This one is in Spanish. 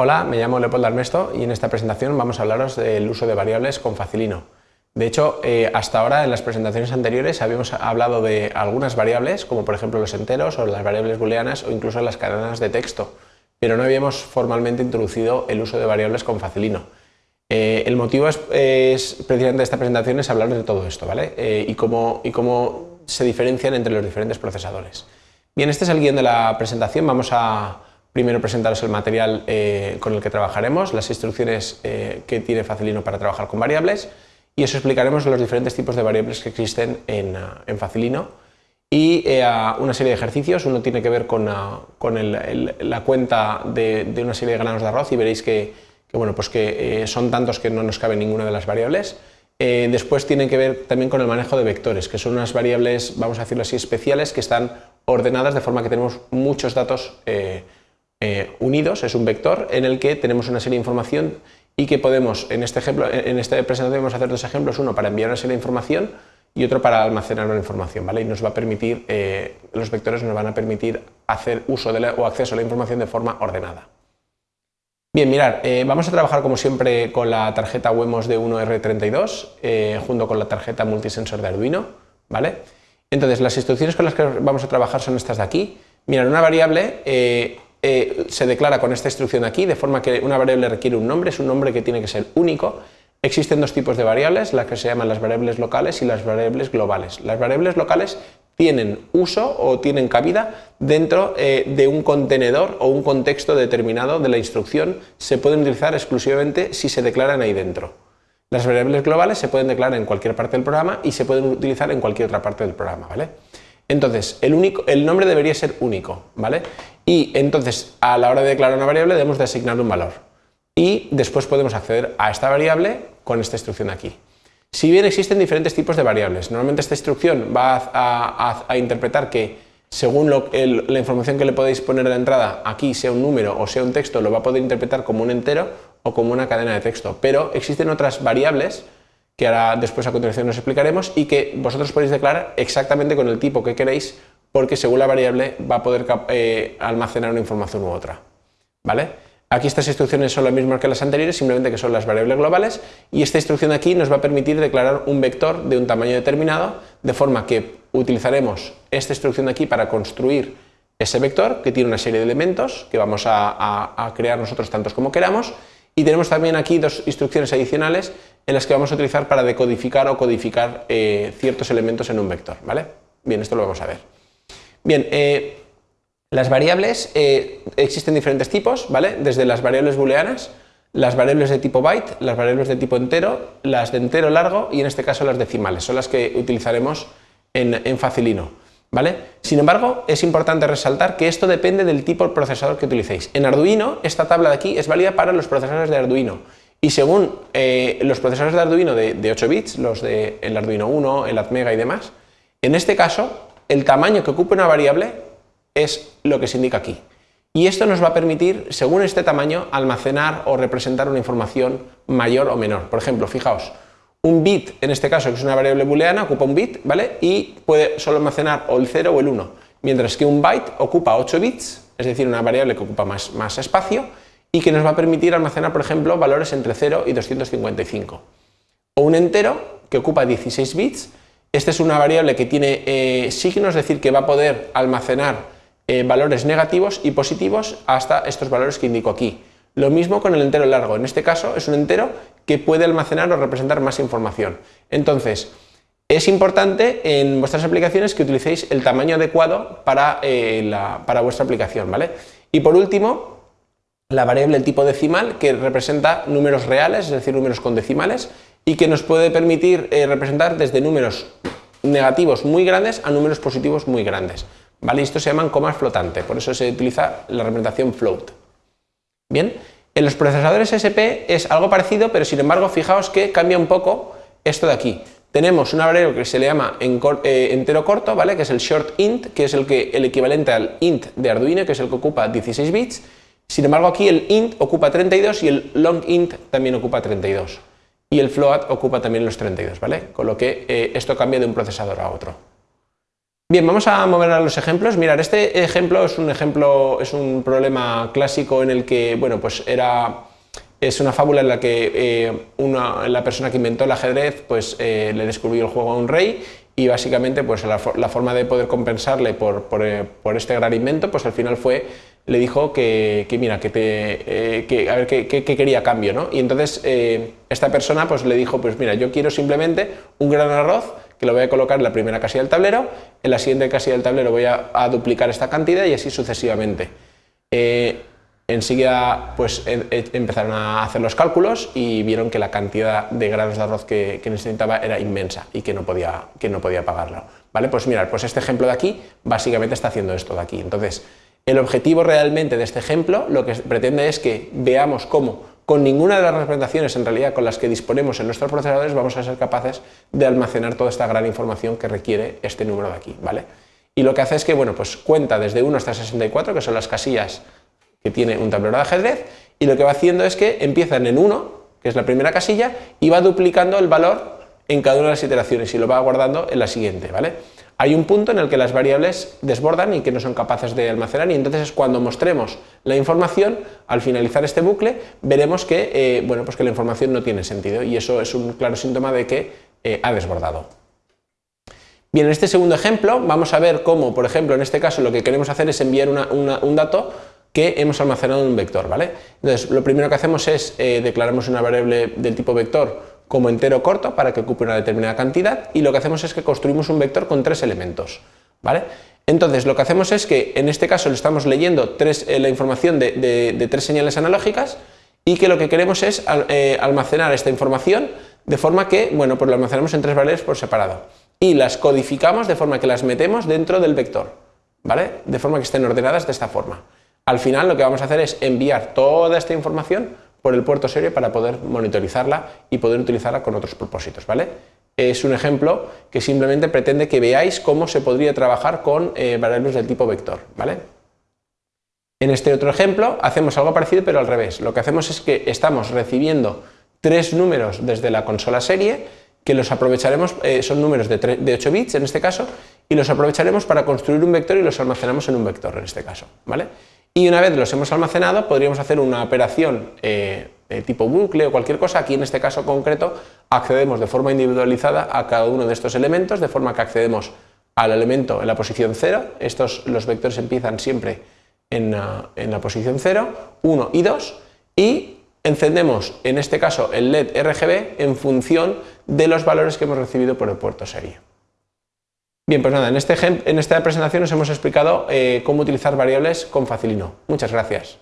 Hola, me llamo Leopoldo Armesto y en esta presentación vamos a hablaros del uso de variables con Facilino. De hecho, eh, hasta ahora en las presentaciones anteriores habíamos hablado de algunas variables, como por ejemplo los enteros o las variables booleanas o incluso las cadenas de texto, pero no habíamos formalmente introducido el uso de variables con Facilino. Eh, el motivo es, precisamente de esta presentación es hablar de todo esto, ¿vale? Eh, y, cómo, y cómo se diferencian entre los diferentes procesadores. Bien, este es el guion de la presentación, vamos a primero presentaros el material eh, con el que trabajaremos, las instrucciones que tiene Facilino para trabajar con variables y os explicaremos los diferentes tipos de variables que existen en, Facilino y una serie de ejercicios, uno tiene que ver con, la cuenta de, de una serie de granos de arroz y veréis que que, bueno, pues que eh, son tantos que no nos cabe ninguna de las variables. Eh, después tienen que ver también con el manejo de vectores, que son unas variables, vamos a decirlo así, especiales que están ordenadas de forma que tenemos muchos datos eh, unidos, es un vector en el que tenemos una serie de información y que podemos, en este ejemplo, en esta presentación vamos a hacer dos ejemplos, uno para enviar una serie de información y otro para almacenar una información, ¿vale? Y nos va a permitir, los vectores nos van a permitir hacer uso de o acceso a la información de forma ordenada. Bien, mirar, eh, vamos a trabajar como siempre con la tarjeta Wemos de 1R32 eh, junto con la tarjeta multisensor de Arduino, ¿vale? Entonces, las instrucciones con las que vamos a trabajar son estas de aquí. Mirar, una variable eh, se declara con esta instrucción aquí, de forma que una variable requiere un nombre, es un nombre que tiene que ser único. Existen dos tipos de variables, las que se llaman las variables locales y las variables globales. Las variables locales tienen uso o tienen cabida dentro eh, de un contenedor o un contexto determinado de la instrucción, se pueden utilizar exclusivamente si se declaran ahí dentro. Las variables globales se pueden declarar en cualquier parte del programa y se pueden utilizar en cualquier otra parte del programa, ¿vale? Entonces, el, único, el nombre debería ser único, ¿vale? Y entonces, a la hora de declarar una variable debemos de asignar un valor. Y después podemos acceder a esta variable con esta instrucción de aquí. Si bien existen diferentes tipos de variables, normalmente esta instrucción va a, interpretar que según la información que le podéis poner de entrada, aquí sea un número o sea un texto, lo va a poder interpretar como un entero o como una cadena de texto. Pero existen otras variables que ahora después a continuación nos explicaremos y que vosotros podéis declarar exactamente con el tipo que queréis porque según la variable va a poder eh, almacenar una información u otra. ¿Vale? Aquí estas instrucciones son las mismas que las anteriores, simplemente que son las variables globales y esta instrucción de aquí nos va a permitir declarar un vector de un tamaño determinado, de forma que utilizaremos esta instrucción de aquí para construir ese vector que tiene una serie de elementos que vamos a, crear nosotros tantos como queramos y tenemos también aquí dos instrucciones adicionales en las que vamos a utilizar para decodificar o codificar eh, ciertos elementos en un vector. ¿vale? Bien, esto lo vamos a ver. Bien, eh, las variables eh, existen diferentes tipos, ¿vale? Desde las variables booleanas, las variables de tipo byte, las variables de tipo entero, las de entero largo y en este caso las decimales, son las que utilizaremos en, Facilino. ¿Vale? Sin embargo, es importante resaltar que esto depende del tipo de procesador que utilicéis. En Arduino, esta tabla de aquí es válida para los procesadores de Arduino y según eh, los procesadores de Arduino de, 8 bits, los de el Arduino 1, el Atmega y demás, en este caso, el tamaño que ocupa una variable es lo que se indica aquí. Y esto nos va a permitir, según este tamaño, almacenar o representar una información mayor o menor. Por ejemplo, fijaos, un bit, en este caso que es una variable booleana, ocupa un bit, ¿vale? Y puede solo almacenar o el 0 o el 1, mientras que un byte ocupa 8 bits, es decir, una variable que ocupa más, más espacio y que nos va a permitir almacenar, por ejemplo, valores entre 0 y 255. O un entero que ocupa 16 bits, esta es una variable que tiene eh, signos, es decir, que va a poder almacenar eh, valores negativos y positivos hasta estos valores que indico aquí. Lo mismo con el entero largo, en este caso es un entero que puede almacenar o representar más información. Entonces, es importante en vuestras aplicaciones que utilicéis el tamaño adecuado para, eh, para vuestra aplicación. ¿vale? Y por último, la variable tipo decimal que representa números reales, es decir, números con decimales, y que nos puede permitir eh, representar desde números negativos muy grandes a números positivos muy grandes. ¿vale? Se llaman comas flotantes, por eso se utiliza la representación float. Bien, en los procesadores SP es algo parecido, pero sin embargo, fijaos que cambia un poco esto de aquí. Tenemos una variable que se le llama eh, entero corto, ¿vale? que es el short int, que es el, que, el equivalente al int de Arduino, que es el que ocupa 16 bits. Sin embargo, aquí el int ocupa 32 y el long int también ocupa 32. Y el float ocupa también los 32, ¿vale? Con lo que eh, esto cambia de un procesador a otro. Bien, vamos a mover a los ejemplos. Mirar, este ejemplo es un ejemplo, es un problema clásico en el que, bueno, pues era, es una fábula en la que eh, una, la persona que inventó el ajedrez, pues eh, le descubrió el juego a un rey y básicamente, pues la, forma de poder compensarle por, eh, por, este gran invento, pues al final fue, le dijo que, que mira, que te, que, a ver, qué quería cambio, ¿no? Y entonces esta persona, pues le dijo, pues mira, yo quiero simplemente un gran arroz que lo voy a colocar en la primera casilla del tablero, en la siguiente casilla del tablero voy a, duplicar esta cantidad y así sucesivamente. Eh, enseguida pues, empezaron a hacer los cálculos y vieron que la cantidad de granos de arroz que, necesitaba era inmensa y que no podía, que no podía pagarlo. ¿Vale? Pues mirad, pues este ejemplo de aquí básicamente está haciendo esto de aquí. Entonces, el objetivo realmente de este ejemplo lo que pretende es que veamos cómo con ninguna de las representaciones en realidad con las que disponemos en nuestros procesadores vamos a ser capaces de almacenar toda esta gran información que requiere este número de aquí, ¿vale? Y lo que hace es que, bueno, pues cuenta desde 1 hasta 64, que son las casillas que tiene un tablero de ajedrez, y lo que va haciendo es que empiezan en 1, que es la primera casilla, y va duplicando el valor en cada una de las iteraciones y lo va guardando en la siguiente, ¿vale? Hay un punto en el que las variables desbordan y que no son capaces de almacenar y entonces es cuando mostremos la información, al finalizar este bucle, veremos que, eh, bueno, pues que la información no tiene sentido y eso es un claro síntoma de que eh, ha desbordado. Bien, en este segundo ejemplo vamos a ver cómo, por ejemplo, en este caso lo que queremos hacer es enviar un dato que hemos almacenado en un vector, ¿vale? Entonces, lo primero que hacemos es eh, declaramos una variable del tipo vector como entero corto para que ocupe una determinada cantidad y lo que hacemos es que construimos un vector con tres elementos. ¿vale? Entonces lo que hacemos es que en este caso le estamos leyendo tres, eh, la información de, tres señales analógicas y que lo que queremos es eh, almacenar esta información de forma que, bueno, pues lo almacenamos en tres variables por separado y las codificamos de forma que las metemos dentro del vector, ¿vale? De forma que estén ordenadas de esta forma. Al final lo que vamos a hacer es enviar toda esta información por el puerto serie para poder monitorizarla y poder utilizarla con otros propósitos, ¿vale? Es un ejemplo que simplemente pretende que veáis cómo se podría trabajar con eh, variables del tipo vector, ¿vale? En este otro ejemplo hacemos algo parecido pero al revés. Lo que hacemos es que estamos recibiendo tres números desde la consola serie que los aprovecharemos, eh, son números de, de 8 bits en este caso, y los aprovecharemos para construir un vector y los almacenamos en un vector en este caso, ¿vale? Y una vez los hemos almacenado podríamos hacer una operación eh, tipo bucle o cualquier cosa, aquí en este caso concreto accedemos de forma individualizada a cada uno de estos elementos, de forma que accedemos al elemento en la posición 0, estos, los vectores empiezan siempre en, en la posición 0, 1 y 2, y encendemos en este caso el LED RGB en función de los valores que hemos recibido por el puerto serie. Bien, pues nada, en, este, en esta presentación os hemos explicado eh, cómo utilizar variables con Facilino. Muchas gracias.